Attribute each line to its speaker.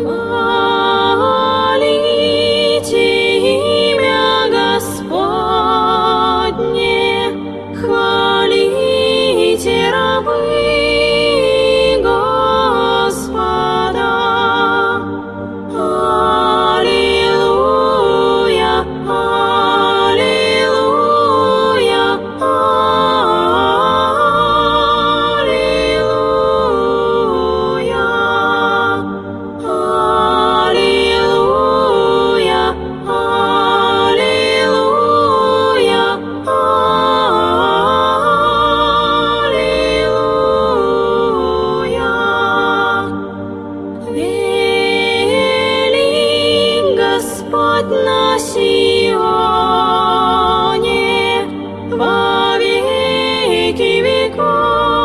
Speaker 1: Oh. веки веков.